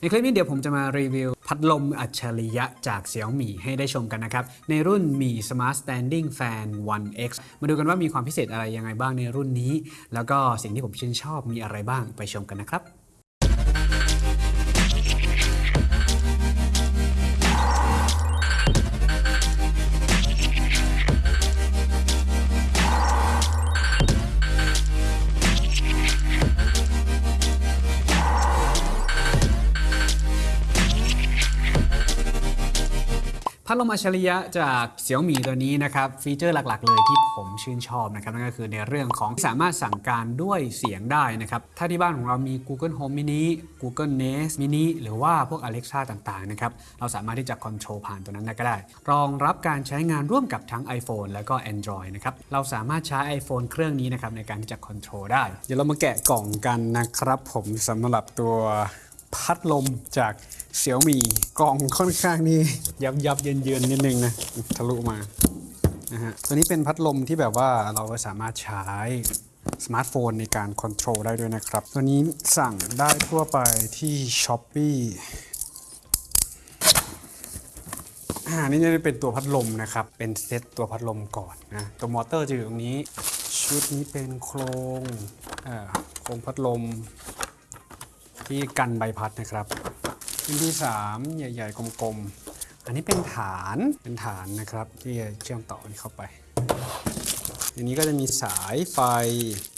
ในคลิปนี้เดี๋ยวผมจะมารีวิว พัดลมอัจฉริยะจากเสี่ยวมี่ให้ได้ชมกันนะครับ ในรุ่นมี Smart Standing Fan 1X มาดูกันว่ามีความพิเศษอะไรยังไงบ้างในรุ่นนี้ แล้วก็สิ่งที่ผมชื่นชอบมีอะไรบ้างไปชมกันนะครับ พัดลมอัจฉริยะจากเสี่ยวมี่ตัวนี้นะครับฟีเจอร์หลักๆ เลยที่ผมชื่นชอบนะครับนั่นก็คือในเรื่องของสามารถสั่งการด้วยเสียงได้นะครับถ้าที่บ้านของเรามี Google Home Mini Google Nest Mini หรือว่าพวก Alexa ต่างๆนะครับเราสามารถที่จะคอนโทรลผ่านตัวนั้นก็ได้ รองรับการใช้งานร่วมกับทั้ง iPhone แล้วก็ Android นะครับเราสามารถใช้ iPhone เครื่องนี้นะครับในการที่จะคอนโทรลได้ เดี๋ยวเรามาแกะกล่องกันนะครับผมสำหรับตัว พัดลมจาก Xiaomi กล่องค่อนข้างนี่ยับยับเยินเยินนิดนึงนะทะลุมานะฮะตัวนี้เป็นพัดลมที่แบบว่าเราสามารถใช้สมาร์ทโฟนในการ control ได้ด้วยนะครับ ตัวนี้สั่งได้ทั่วไปที่ Shopee อ่านี่จะเป็นตัวพัดลมนะครับ เป็นเซตตัวพัดลมก่อนนะ ตัวมอเตอร์จะอยู่ตรงนี้ ชุดนี้เป็นโครงอ่าโครงพัดลม ที่กันใบพัดนะครับชิ้นที่ 3 ใหญ่ ๆ กลมๆ อันนี้เป็นฐานเป็นฐานนะครับ ที่จะเชื่อมต่อนี้เข้าไปอันนี้ก็จะมีสายไฟ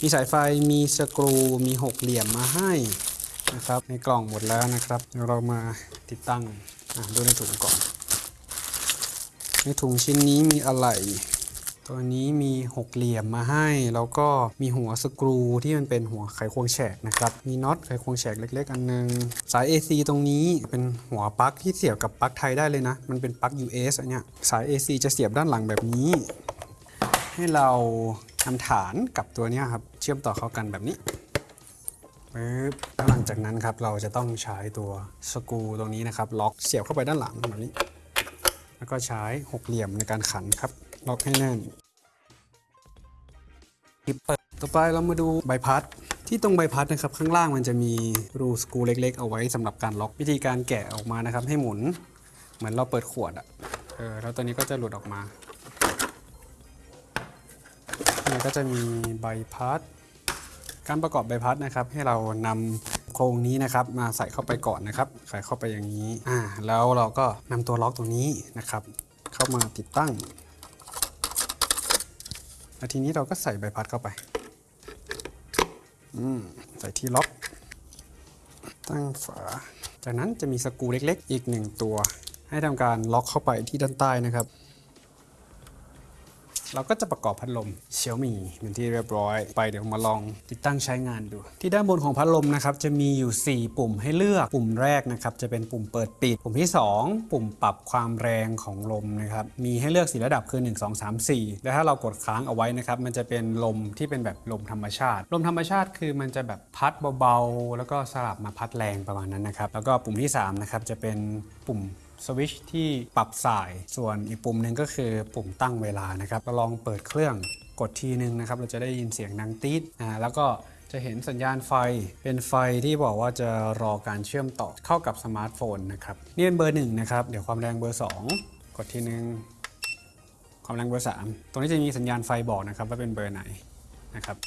มีสายไฟมีสกรูมีหกเหลี่ยมมาให้นะครับในกล่องหมดแล้วนะครับเดี๋ยวเรามาติดตั้งดูในถุงก่อน ในถุงชิ้นนี้มีอะไร ตัวนี้มีหกเหลี่ยมมาให้ แล้วก็มีหัวสกรูที่มันเป็นหัวไขควงแฉกนะครับมีน็อตไขควงแฉกเล็ก ๆ อันนึง สาย AC ตรงนี้เป็นหัวปลั๊กที่เสียบกับปลั๊กไทยได้เลยนะ มันเป็นปลั๊ก US อันเนี้ยสาย AC จะเสียบด้านหลังแบบนี้ ให้เราทำฐานกับตัวเนี้ยครับเชื่อมต่อเข้ากันแบบนี้ปึ๊บแล้วหลังจากนั้นครับเราจะต้องใช้ตัวสกรูตรงนี้นะครับ ล็อกเสียบเข้าไปด้านหลังแบบนี้ แล้วก็ใช้หกเหลี่ยมในการขันครับ ล็อกให้แน่น ปิดเปิดต่อไปเรามาดูใบพัด ที่ตรงใบพัดนะครับข้างล่างมันจะมีรูสกรูเล็ก ๆ เอาไว้สำหรับการล็อกวิธีการแกะออกมานะครับ ให้หมุนเหมือนเราเปิดขวดอะเออแล้วตัวนี้ก็จะหลุดออกมานี่ก็จะมีใบพัด การประกอบใบพัดนะครับ ให้เรานำโครงนี้นะครับ มาใส่เข้าไปก่อนนะครับใส่เข้าไปอย่างนี้อ่าแล้วเราก็นำตัวล็อกตรงนี้นะครับ เข้ามาติดตั้ง แล้วทีนี้เราก็ใส่ใบพัดเข้าไป อืม ใส่ที่ล็อก ตั้งฝา จากนั้นจะมีสกรูเล็กๆ อีกหนึ่งตัว ให้ทำการล็อกเข้าไปที่ด้านใต้นะครับ เราก็จะประกอบพัดลมเชียวมีเป็นที่เรียบร้อย ไปเดี๋ยวมาลองติดตั้งใช้งานดู ที่ด้านบนของพัดลมนะครับจะมีอยู่ 4 ปุ่มให้เลือกปุ่มแรกนะครับจะเป็นปุ่มเปิดปิด ปุ่มที่ 2 ปุ่มปรับความแรงของลมนะครับมีให้เลือกสีระดับคือ 1 2 3 4 แล้วถ้าเรากดค้างเอาไว้นะครับมันจะเป็นลมที่เป็นแบบลมธรรมชาติ ลมธรรมชาติคือมันจะแบบพัดเบาๆ แล้วก็สลับมาพัดแรงประมาณนั้นนะครับแล้วก็ปุ่มที่3นะครับจะเป็นปุ่ม สวิตชที่ปรับสาย ส่วนอีกปุ่มหนึ่งก็คือปุ่มตั้งเวลานะครับเราลองเปิดเครื่องกดทีนึงนะครับ เราจะได้ยินเสียงดังตีดอ่าแล้วก็จะเห็นสัญญาณไฟเป็นไฟที่บอกว่าจะรอการเชื่อมต่อเข้ากับสมาร์ทโฟนนะครับนี่เป็นเบอร์หนึ่งนะครับ เดี๋ยวความแรงเบอร์ 2 กดทีนึงความแรงเบอร์ 3 ตรงนี้จะมีสัญญาณไฟบอกนะครับว่าเป็นเบอร์ไหนนะครับ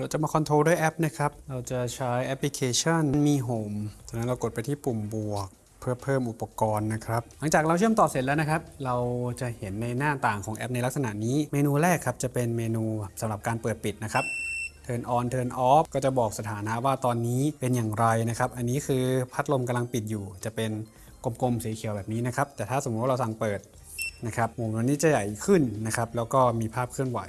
เราจะมา control ด้วยแอปนะครับ เราจะใช้แอปพลิเคชันมี Home จากนั้นเรากดไปที่ปุ่มบวก เพื่อเพิ่มอุปกรณ์นะครับ หลังจากเราเชื่อมต่อเสร็จแล้วนะครับ เราจะเห็นในหน้าต่างของแอปในลักษณะนี้ เมนูแรกครับจะเป็นเมนูสำหรับการเปิดปิดนะครับ Turn on Turn off ก็จะบอกสถานะว่าตอนนี้เป็นอย่างไรนะครับ อันนี้คือพัดลมกำลังปิดอยู่ จะเป็นกลมๆสีเขียวแบบนี้นะครับ แต่ถ้าสมมติว่าเราสั่งเปิดนะครับมุมนี้จะใหญ่ขึ้นนะครับ แล้วก็มีภาพเคลื่อนไหว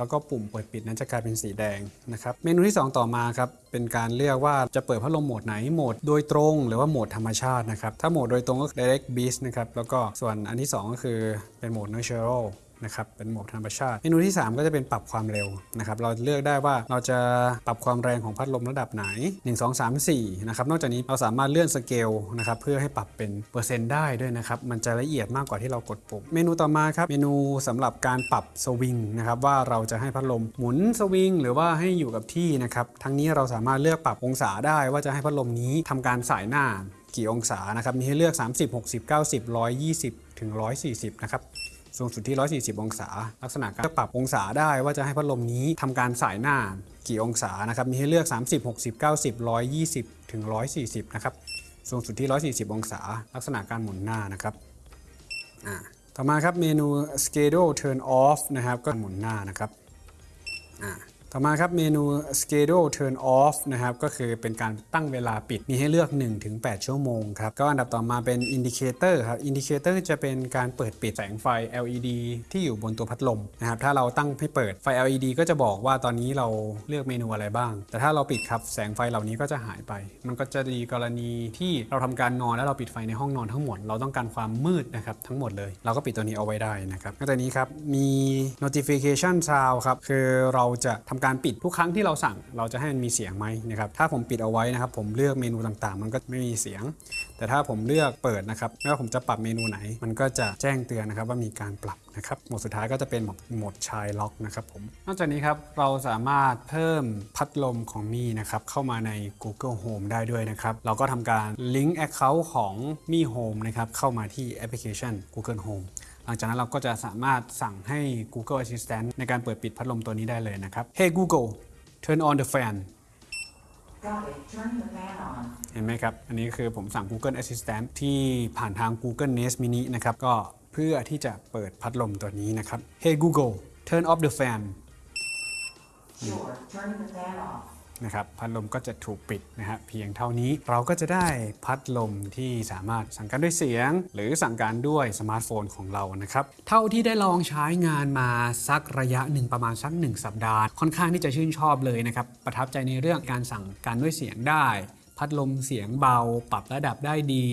แล้วก็ปุ่มเปิดปิดนั้นจะกลายเป็นสีแดงนะครับ เมนูที่ 2 ต่อมาครับ เป็นการเลือกว่าจะเปิดพัดลมโหมดไหน โหมดโดยตรงหรือว่าโหมดธรรมชาตินะครับ ถ้าโหมดโดยตรงก็ direct beast นะครับ แล้วก็ส่วนอันที่ 2 ก็คือเป็นโหมด natural นะครับเป็นโหมดธรรมชาติ เมนูที่ 3 ก็จะเป็นปรับความเร็วนะครับเราเลือกได้ว่าเราจะปรับความแรงของพัดลมระดับไหน 1 2 3 4นะครับนอกจากนี้เราสามารถเลื่อนสเกลนะครับเพื่อให้ปรับเป็นเปอร์เซ็นต์ได้ด้วยนะครับมันจะละเอียดมากกว่าที่เรากดปุ่ม เมนูต่อมาครับเมนูสำหรับการปรับสวิงนะครับว่าเราจะให้พัดลมหมุนสวิงหรือว่าให้อยู่กับที่นะครับทั้งนี้เราสามารถเลือกปรับองศาได้ว่าจะให้พัดลมนี้ทำการสายหน้ากี่องศานะครับมีให้เลือก 30 60 90 120 ถึง 140 นะครับ สูงสุดที่ 140 องศา ลักษณะการปรับองศาได้ว่าจะให้พัดลมนี้ทำการสายหน้ากี่องศานะครับ มีให้เลือก 30 60 90 120 ถึง 140 นะครับ สูงสุดที่ 140 องศา ลักษณะการหมุนหน้านะครับ อ่า ต่อมาครับเมนู schedule turn off นะครับ ก็หมุนหน้านะครับ อ่า ต่อมาครับเมนู schedule turn off นะครับก็คือเป็นการตั้งเวลาปิดมีให้เลือก 1-8 ชั่วโมงครับก็อันดับต่อมาเป็น indicator ครับ indicator จะเป็นการเปิดปิดแสงไฟ LED ที่อยู่บนตัวพัดลมนะครับถ้าเราตั้งให้เปิดไฟ LED ก็จะบอกว่าตอนนี้เราเลือกเมนูอะไรบ้าง แต่ถ้าเราปิดครับแสงไฟเหล่านี้ก็จะหายไป มันก็จะดีกรณีที่เราทำการนอนแล้วเราปิดไฟในห้องนอนทั้งหมด เราต้องการความมืดนะครับทั้งหมดเลย เราก็ปิดตัวนี้เอาไว้ได้นะครับนอกจากนี้ครับมี notification sound ครับคือเราจะทำการปิดทุกครั้งที่เราสั่ง เราจะให้มันมีเสียงไหมนะครับถ้าผมปิดเอาไว้นะครับ ผมเลือกเมนูต่างๆ มันก็ไม่มีเสียง แต่ถ้าผมเลือกเปิดนะครับไม่ว่าผมจะปรับเมนูไหน มันก็จะแจ้งเตือนนะครับว่ามีการปรับนะครับโหมดสุดท้ายก็จะเป็นโหมดโหมดชายล็อกนะครับผมนอกจากนี้ครับเราสามารถเพิ่มพัดลมของมี่นะครับเข้ามาใน Google Home ได้ด้วยนะครับเราก็ทำการลิงก์ Account ของมี่ Home นะครับเข้ามาที่แอปพลิเคชัน Google Home ลังจากนั้นเราก็จะสามารถสั่งให้ Google Assistant ในการเปิดปิดพัดลมตัวนี้ได้เลยนะครับ Hey Google turn on the fan เห็นไหมครับ อันนี้คือผมสั่ง Google Assistant ที่ผ่านทาง Google Nest Mini นะครับ ก็เพื่อที่จะเปิดพัดลมตัวนี้นะครับ Hey Google turn off the fan Sure. Turn the fan off. นะครับพัดลมก็จะถูกปิดนะฮะเพียงเท่านี้เราก็จะได้พัดลมที่สามารถสั่งการด้วยเสียง หรือสั่งการด้วยสมาร์ทโฟนของเรานะครับเท่าที่ได้ลองใช้งานมาสักระยะหนึ่งประมาณสัก1สัปดาห์ ค่อนข้างที่จะชื่นชอบเลยนะครับประทับใจในเรื่องการสั่งการด้วยเสียงได้ พัดลมเสียงเบา ปรับระดับได้ดี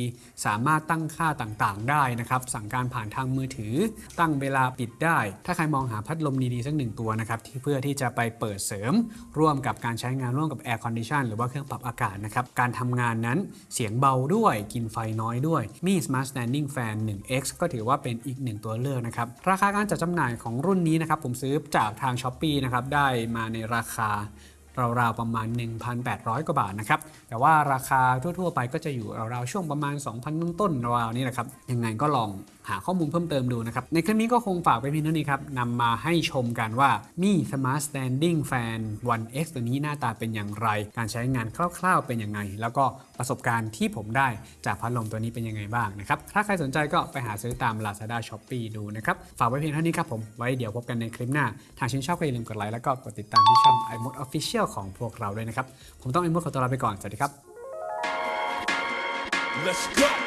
สามารถตั้งค่าต่างๆ ได้นะครับ สั่งการผ่านทางมือถือ ตั้งเวลาปิดได้ ถ้าใครมองหาพัดลมดีๆ สักหนึ่งตัวนะครับที่เพื่อที่จะไปเปิดเสริม ร่วมกับการใช้งานร่วมกับ Air Condition หรือว่าเครื่องปรับอากาศนะครับ การทำงานนั้นเสียงเบาด้วย กินไฟน้อยด้วย มี Smart Standing Fan 1X ก็ถือว่าเป็นอีกหนึ่งตัวเลือกนะครับ ราคาการจัดจำหน่ายของรุ่นนี้นะครับผมซื้อจากทาง s h อ p e e นะครับได้มาในราคา ราวๆประมาณ 1,800 กว่าบาทนะครับ แต่ว่าราคาทั่วๆ ไปก็จะอยู่ราวๆช่วงประมาณ 2,000 ต้นๆราวๆนี้แหละครับ ยังไงก็ลองหาข้อมูลเพิ่มเติมดูนะครับ ในคลิปนี้ก็คงฝากไปเพียงเท่านี้ครับนำมาให้ชมกันว่ามี Smart Standing Fan 1X ตัวนี้หน้าตาเป็นอย่างไร การใช้งานคร่าวๆเป็นยังไง แล้วก็ประสบการณ์ที่ผมได้จากพัดลมตัวนี้เป็นยังไงบ้างนะครับ ถ้าใครสนใจก็ไปหาซื้อตาม Lazada Shopee ดูนะครับ ฝากไว้เพียงเท่านี้ครับผม ไว้เดี๋ยวพบกันในคลิปหน้า ทางชื่นชอบก็อย่าลืมกดไลค์แล้วก็กดติดตามที่ช่อง iMode Official ของพวกเราด้วยนะครับ ผมต้องไปมุดขอตัวลาไปก่อน สวัสดีครับ Let's go.